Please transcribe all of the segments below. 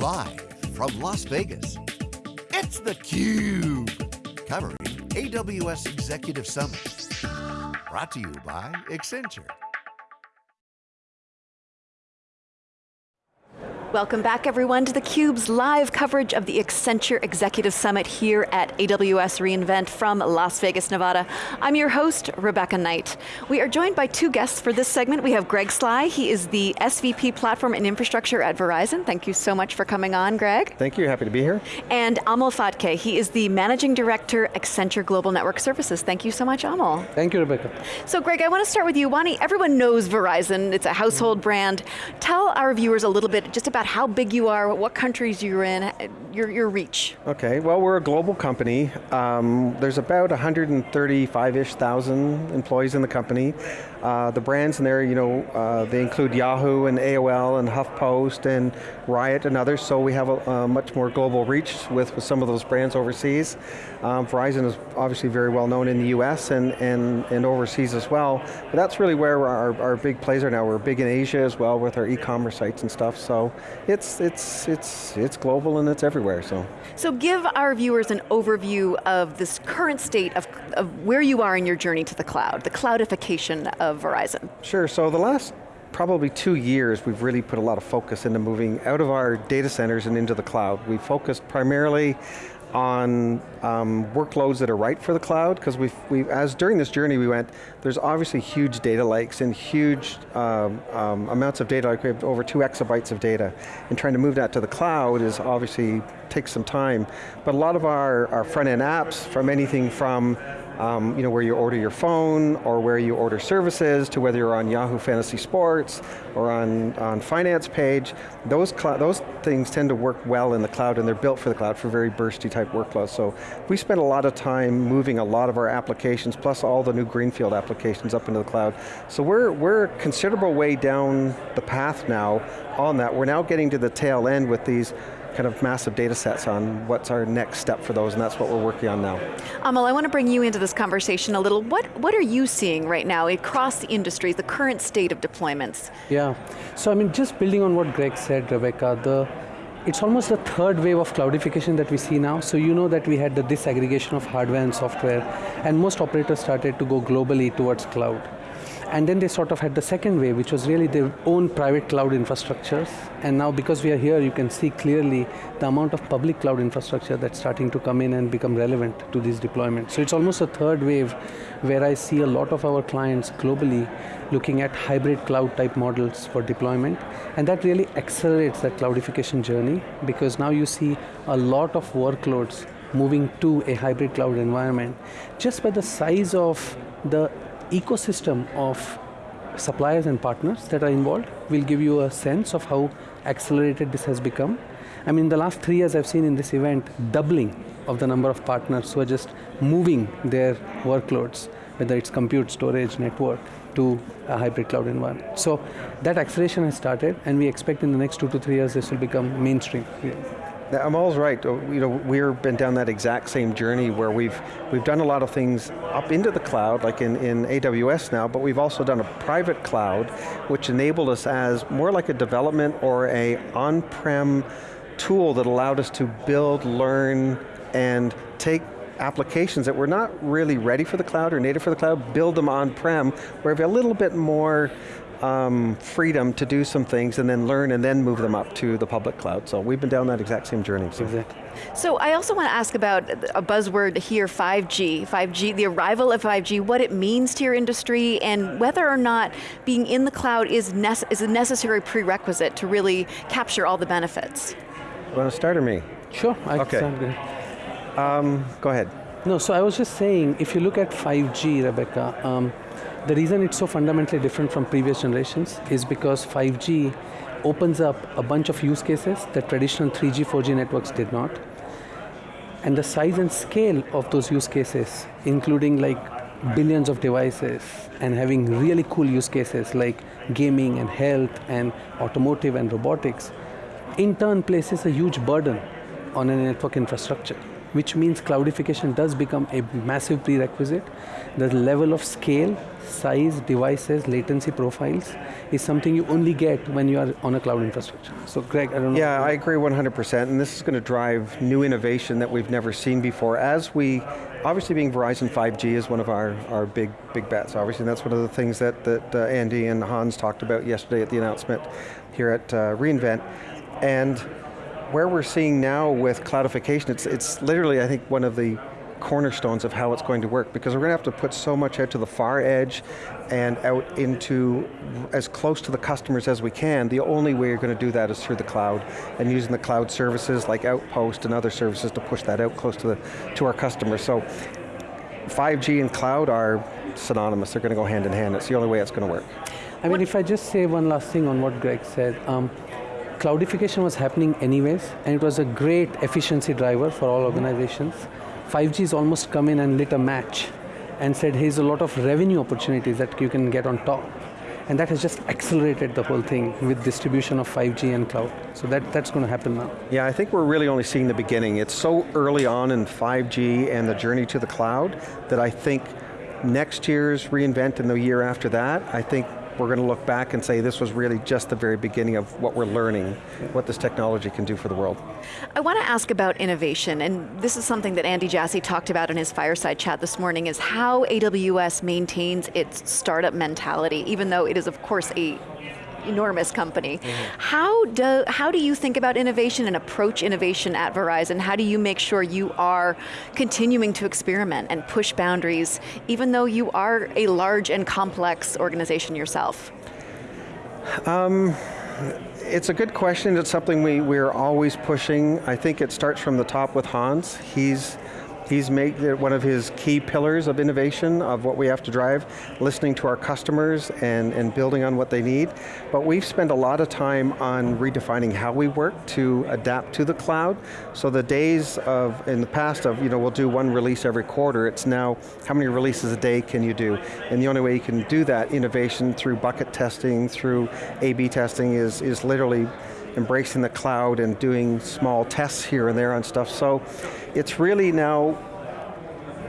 Live from Las Vegas, it's theCUBE. Covering AWS Executive Summit. Brought to you by Accenture. Welcome back everyone to theCUBE's live coverage of the Accenture Executive Summit here at AWS reInvent from Las Vegas, Nevada. I'm your host, Rebecca Knight. We are joined by two guests for this segment. We have Greg Sly, he is the SVP Platform and Infrastructure at Verizon. Thank you so much for coming on, Greg. Thank you, happy to be here. And Amol Phadke, he is the Managing Director, Accenture Global Network Services. Thank you so much, Amol. Thank you, Rebecca. So Greg, I want to start with you. Wani, everyone knows Verizon, it's a household mm -hmm. brand. Tell our viewers a little bit just about about how big you are, what countries you're in, your, your reach. Okay, well we're a global company. Um, there's about 135-ish thousand employees in the company. Uh, the brands in there, you know, uh, they include Yahoo and AOL and HuffPost and Riot and others, so we have a, a much more global reach with, with some of those brands overseas. Um, Verizon is obviously very well known in the US and, and, and overseas as well, but that's really where our, our big plays are now. We're big in Asia as well with our e-commerce sites and stuff, so it's, it's, it's, it's global and it's everywhere, so. So give our viewers an overview of this current state of, of where you are in your journey to the cloud, the cloudification of of Verizon? Sure, so the last probably two years, we've really put a lot of focus into moving out of our data centers and into the cloud. We focused primarily on um, workloads that are right for the cloud, because we've, we've, as during this journey we went, there's obviously huge data lakes and huge um, um, amounts of data, like we have over two exabytes of data, and trying to move that to the cloud is obviously takes some time. But a lot of our, our front end apps, from anything from um, you know, where you order your phone or where you order services to whether you're on Yahoo Fantasy Sports or on, on Finance Page, those, those things tend to work well in the cloud and they're built for the cloud for very bursty type workloads. So we spend a lot of time moving a lot of our applications plus all the new Greenfield applications up into the cloud. So we're, we're a considerable way down the path now on that. We're now getting to the tail end with these kind of massive data sets on what's our next step for those, and that's what we're working on now. Amol, I want to bring you into this conversation a little. What, what are you seeing right now across the industry, the current state of deployments? Yeah, so I mean, just building on what Greg said, Rebecca, the, it's almost the third wave of cloudification that we see now. So you know that we had the disaggregation of hardware and software, and most operators started to go globally towards cloud. And then they sort of had the second wave, which was really their own private cloud infrastructures. And now because we are here, you can see clearly the amount of public cloud infrastructure that's starting to come in and become relevant to these deployments. So it's almost a third wave where I see a lot of our clients globally looking at hybrid cloud type models for deployment. And that really accelerates that cloudification journey because now you see a lot of workloads moving to a hybrid cloud environment just by the size of the ecosystem of suppliers and partners that are involved will give you a sense of how accelerated this has become. I mean, the last three years I've seen in this event doubling of the number of partners who are just moving their workloads, whether it's compute, storage, network, to a hybrid cloud environment. So that acceleration has started and we expect in the next two to three years this will become mainstream. Amol's right. Uh, you know, we've been down that exact same journey where we've we've done a lot of things up into the cloud, like in, in AWS now, but we've also done a private cloud, which enabled us as more like a development or a on-prem tool that allowed us to build, learn, and take applications that were not really ready for the cloud or native for the cloud, build them on-prem, where we have a little bit more um, freedom to do some things and then learn and then move them up to the public cloud. So we've been down that exact same journey. So. Exactly. So I also want to ask about a buzzword here, 5G. 5G, the arrival of 5G, what it means to your industry and whether or not being in the cloud is, is a necessary prerequisite to really capture all the benefits. You want to start or me? Sure, I okay. Um, go ahead. No, so I was just saying, if you look at 5G, Rebecca, um, the reason it's so fundamentally different from previous generations is because 5G opens up a bunch of use cases that traditional 3G, 4G networks did not. And the size and scale of those use cases, including like billions of devices and having really cool use cases like gaming and health and automotive and robotics, in turn places a huge burden on a network infrastructure. Which means cloudification does become a massive prerequisite. The level of scale, size, devices, latency profiles is something you only get when you are on a cloud infrastructure. So Greg, I don't know. Yeah, I agree 100%, and this is going to drive new innovation that we've never seen before. As we, obviously being Verizon 5G is one of our, our big, big bets, obviously, and that's one of the things that, that uh, Andy and Hans talked about yesterday at the announcement here at uh, reInvent. And where we're seeing now with cloudification, it's, it's literally, I think, one of the cornerstones of how it's going to work because we're going to have to put so much out to the far edge and out into as close to the customers as we can. The only way you're going to do that is through the cloud and using the cloud services like Outpost and other services to push that out close to, the, to our customers. So 5G and cloud are synonymous, they're going to go hand in hand. It's the only way it's going to work. I mean, if I just say one last thing on what Greg said, um, cloudification was happening anyways, and it was a great efficiency driver for all organizations. 5G's almost come in and lit a match and said, here's a lot of revenue opportunities that you can get on top. And that has just accelerated the whole thing with distribution of 5G and cloud. So that, that's going to happen now. Yeah, I think we're really only seeing the beginning. It's so early on in 5G and the journey to the cloud that I think next year's reInvent and the year after that, I think we're going to look back and say this was really just the very beginning of what we're learning, what this technology can do for the world. I want to ask about innovation, and this is something that Andy Jassy talked about in his fireside chat this morning, is how AWS maintains its startup mentality, even though it is of course a enormous company. Mm -hmm. How, do, how do you think about innovation and approach innovation at Verizon? How do you make sure you are continuing to experiment and push boundaries, even though you are a large and complex organization yourself? Um, it's a good question. It's something we, we're always pushing. I think it starts from the top with Hans. He's He's made one of his key pillars of innovation, of what we have to drive, listening to our customers and, and building on what they need. But we've spent a lot of time on redefining how we work to adapt to the cloud. So the days of, in the past of, you know, we'll do one release every quarter, it's now, how many releases a day can you do? And the only way you can do that innovation through bucket testing, through A-B testing is, is literally embracing the cloud and doing small tests here and there on stuff. So it's really now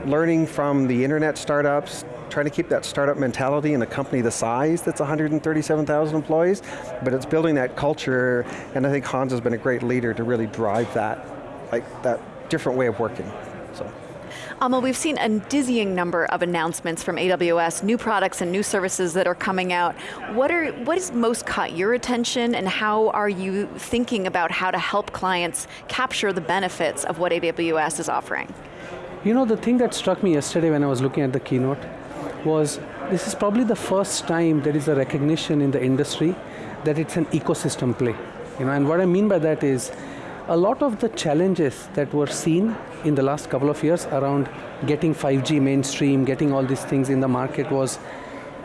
learning from the internet startups, trying to keep that startup mentality in a company the size that's 137,000 employees, but it's building that culture, and I think Hans has been a great leader to really drive that, like that different way of working, so. Amol, we've seen a dizzying number of announcements from AWS, new products and new services that are coming out. What, are, what has most caught your attention and how are you thinking about how to help clients capture the benefits of what AWS is offering? You know, the thing that struck me yesterday when I was looking at the keynote was this is probably the first time there is a recognition in the industry that it's an ecosystem play. You know, and what I mean by that is a lot of the challenges that were seen in the last couple of years around getting 5G mainstream, getting all these things in the market was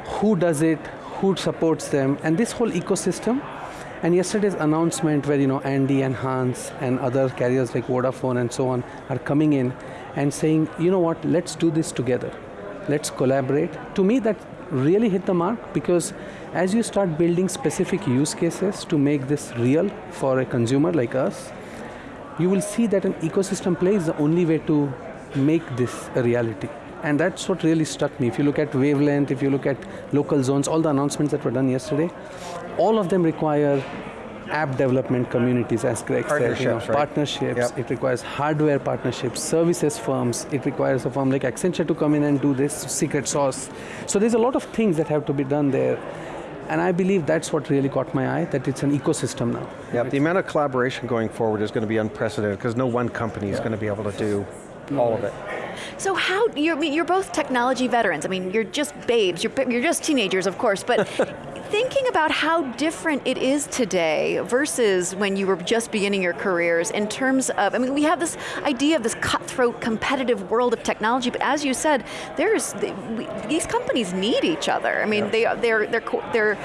who does it, who supports them, and this whole ecosystem. And yesterday's announcement where you know Andy and Hans and other carriers like Vodafone and so on are coming in and saying, you know what, let's do this together. Let's collaborate. To me, that really hit the mark because as you start building specific use cases to make this real for a consumer like us, you will see that an ecosystem play is the only way to make this a reality. And that's what really struck me. If you look at wavelength, if you look at local zones, all the announcements that were done yesterday, all of them require app development communities, as Greg said, you know, right? partnerships, yep. it requires hardware partnerships, services firms, it requires a firm like Accenture to come in and do this secret sauce. So there's a lot of things that have to be done there. And I believe that's what really caught my eye, that it's an ecosystem now. Yeah, the amount of collaboration going forward is going to be unprecedented because no one company is going to be able to do all of it. So how, you're, I mean, you're both technology veterans. I mean, you're just babes, you're, you're just teenagers, of course, but thinking about how different it is today versus when you were just beginning your careers in terms of, I mean, we have this idea of this cutthroat competitive world of technology, but as you said, there's, these companies need each other. I mean, yeah. they, they're, they're, they're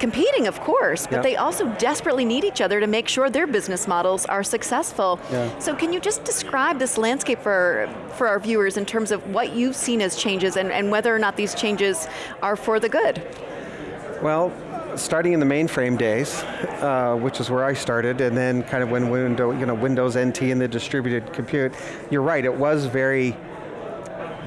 competing, of course, but they also desperately need each other to make sure their business models are successful. Yeah. So can you just describe this landscape for, for our viewers in terms of what you've seen as changes and, and whether or not these changes are for the good? Well, starting in the mainframe days, uh, which is where I started, and then kind of when window, you know, Windows NT and the distributed compute, you're right, it was very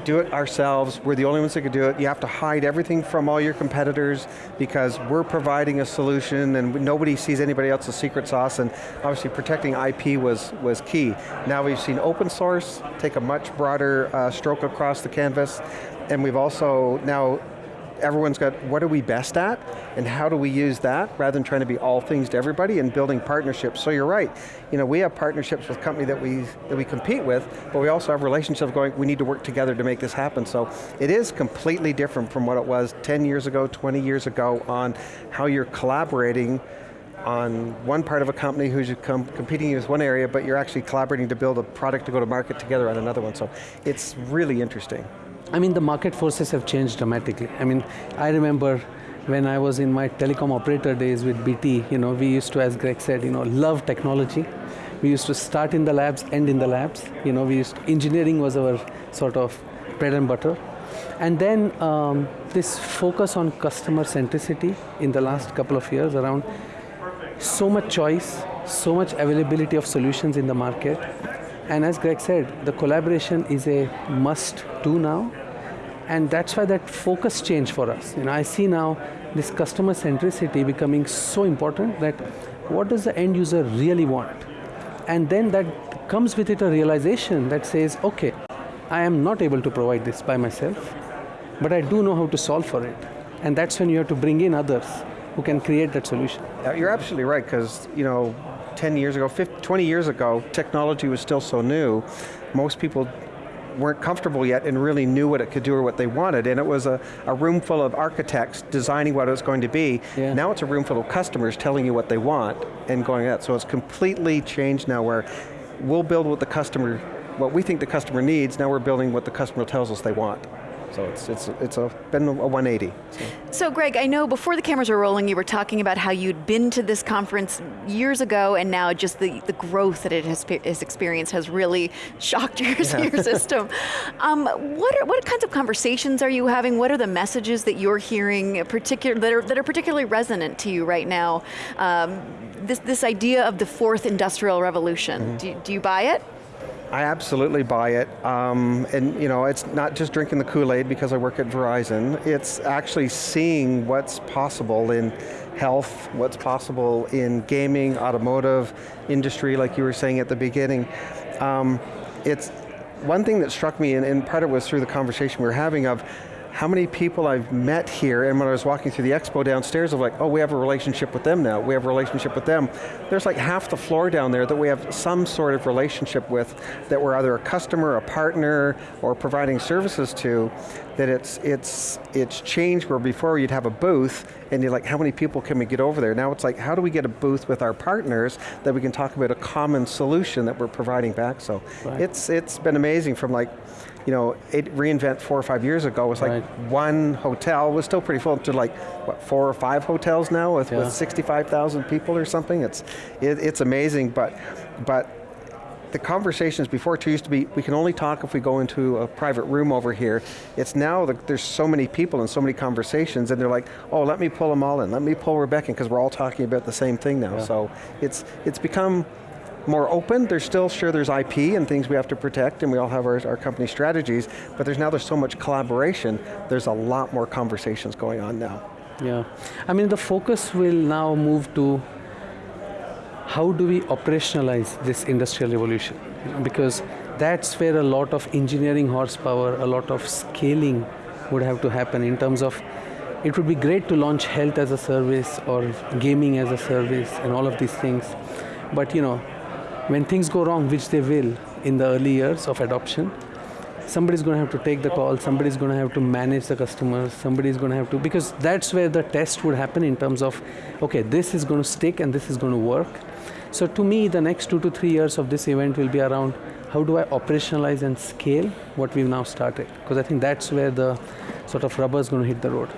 do it ourselves, we're the only ones that can do it. You have to hide everything from all your competitors because we're providing a solution and nobody sees anybody else's secret sauce and obviously protecting IP was, was key. Now we've seen open source take a much broader uh, stroke across the canvas and we've also now everyone's got what are we best at and how do we use that rather than trying to be all things to everybody and building partnerships. So you're right, you know, we have partnerships with companies that we, that we compete with, but we also have relationships going, we need to work together to make this happen. So it is completely different from what it was 10 years ago, 20 years ago on how you're collaborating on one part of a company who's com competing with one area, but you're actually collaborating to build a product to go to market together on another one. So it's really interesting. I mean, the market forces have changed dramatically. I mean, I remember when I was in my telecom operator days with BT, you know, we used to, as Greg said, you know, love technology. We used to start in the labs, end in the labs. You know, we used to, engineering was our sort of bread and butter. And then um, this focus on customer centricity in the last couple of years around so much choice, so much availability of solutions in the market, and as Greg said, the collaboration is a must do now. And that's why that focus change for us. You know, I see now this customer centricity becoming so important that what does the end user really want? And then that comes with it a realization that says, okay, I am not able to provide this by myself, but I do know how to solve for it. And that's when you have to bring in others who can create that solution. You're absolutely right, because you know, 10 years ago, 50, 20 years ago, technology was still so new, most people weren't comfortable yet and really knew what it could do or what they wanted, and it was a, a room full of architects designing what it was going to be. Yeah. Now it's a room full of customers telling you what they want and going at. So it's completely changed now where we'll build what the customer, what we think the customer needs, now we're building what the customer tells us they want. So it's, it's, it's a, been a 180. So. So. Greg, I know before the cameras were rolling, you were talking about how you'd been to this conference years ago and now just the, the growth that it has, has experienced has really shocked your, yeah. your system. Um, what, are, what kinds of conversations are you having? What are the messages that you're hearing particular, that, are, that are particularly resonant to you right now? Um, this, this idea of the fourth industrial revolution, mm -hmm. do, do you buy it? I absolutely buy it. Um, and you know, it's not just drinking the Kool-Aid because I work at Verizon, it's actually seeing what's possible in health, what's possible in gaming, automotive, industry, like you were saying at the beginning. Um, it's one thing that struck me, and, and part of it was through the conversation we were having of, how many people I've met here, and when I was walking through the expo downstairs, I'm like, oh, we have a relationship with them now, we have a relationship with them. There's like half the floor down there that we have some sort of relationship with, that we're either a customer, a partner, or providing services to, that it's, it's, it's changed where before you'd have a booth, and you're like, how many people can we get over there? Now it's like, how do we get a booth with our partners that we can talk about a common solution that we're providing back? So right. it's, it's been amazing from like, you know, it reInvent four or five years ago was like right. one hotel, was still pretty full, to like, what, four or five hotels now with, yeah. with 65,000 people or something? It's, it, it's amazing, but, but the conversations before it used to be, we can only talk if we go into a private room over here. It's now, that there's so many people and so many conversations and they're like, oh, let me pull them all in, let me pull Rebecca in, because we're all talking about the same thing now. Yeah. So it's, it's become more open. There's still, sure there's IP and things we have to protect and we all have our, our company strategies, but there's now there's so much collaboration, there's a lot more conversations going on now. Yeah, I mean the focus will now move to how do we operationalize this industrial revolution? Because that's where a lot of engineering horsepower, a lot of scaling would have to happen in terms of it would be great to launch health as a service or gaming as a service and all of these things. But you know, when things go wrong, which they will in the early years of adoption, somebody's going to have to take the call, somebody's going to have to manage the customers, somebody's going to have to, because that's where the test would happen in terms of, okay, this is going to stick and this is going to work. So to me, the next two to three years of this event will be around how do I operationalize and scale what we've now started? Because I think that's where the sort of rubber is going to hit the road.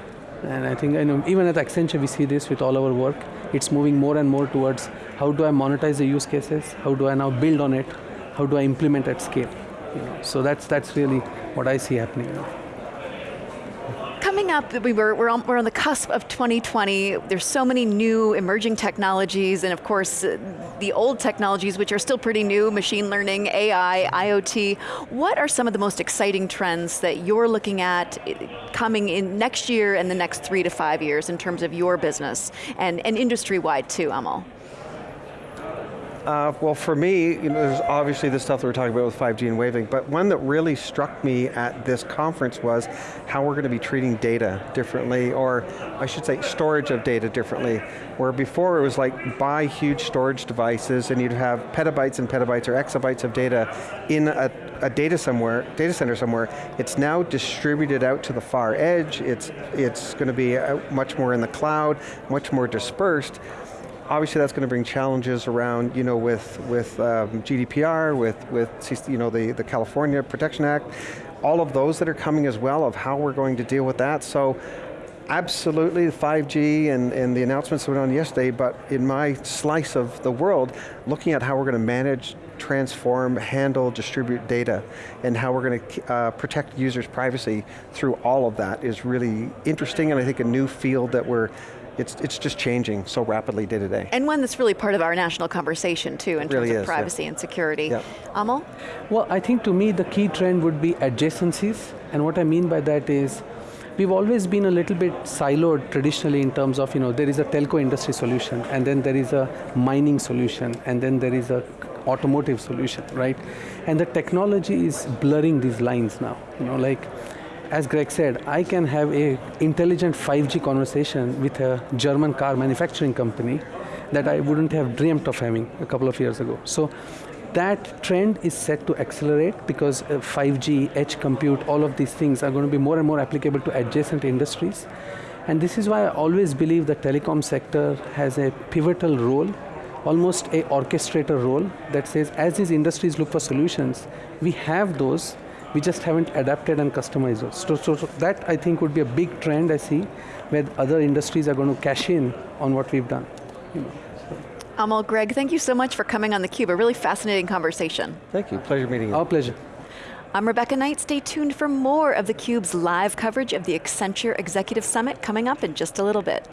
And I think, I know, even at Accenture, we see this with all our work. It's moving more and more towards how do I monetize the use cases? How do I now build on it? How do I implement at scale? You know, so that's, that's really what I see happening now coming up, we were, we're, on, we're on the cusp of 2020. There's so many new emerging technologies, and of course, the old technologies, which are still pretty new, machine learning, AI, IoT. What are some of the most exciting trends that you're looking at coming in next year and the next three to five years in terms of your business, and, and industry-wide too, Amol? Uh, well, for me, you know, there's obviously the stuff that we're talking about with 5G and waving, but one that really struck me at this conference was how we're going to be treating data differently, or I should say storage of data differently. Where before it was like buy huge storage devices and you'd have petabytes and petabytes or exabytes of data in a, a data somewhere, data center somewhere. It's now distributed out to the far edge. It's it's going to be much more in the cloud, much more dispersed obviously that's going to bring challenges around, you know, with, with um, GDPR, with, with you know, the, the California Protection Act, all of those that are coming as well of how we're going to deal with that. So absolutely 5G and, and the announcements that went on yesterday, but in my slice of the world, looking at how we're going to manage, transform, handle, distribute data, and how we're going to uh, protect users' privacy through all of that is really interesting and I think a new field that we're it's, it's just changing so rapidly day to day. And one that's really part of our national conversation too in it terms really of is, privacy yeah. and security. Yep. Amol? Well, I think to me the key trend would be adjacencies, and what I mean by that is, we've always been a little bit siloed traditionally in terms of, you know, there is a telco industry solution, and then there is a mining solution, and then there is a automotive solution, right? And the technology is blurring these lines now, you know, like, as Greg said, I can have a intelligent 5G conversation with a German car manufacturing company that I wouldn't have dreamt of having a couple of years ago. So that trend is set to accelerate because 5G, uh, edge compute, all of these things are going to be more and more applicable to adjacent industries. And this is why I always believe the telecom sector has a pivotal role, almost a orchestrator role that says as these industries look for solutions, we have those we just haven't adapted and customized those. So, so, so, that I think would be a big trend I see where other industries are going to cash in on what we've done. You know, so. Amol, Greg, thank you so much for coming on theCUBE, a really fascinating conversation. Thank you, pleasure meeting you. Our pleasure. I'm Rebecca Knight, stay tuned for more of theCUBE's live coverage of the Accenture Executive Summit coming up in just a little bit.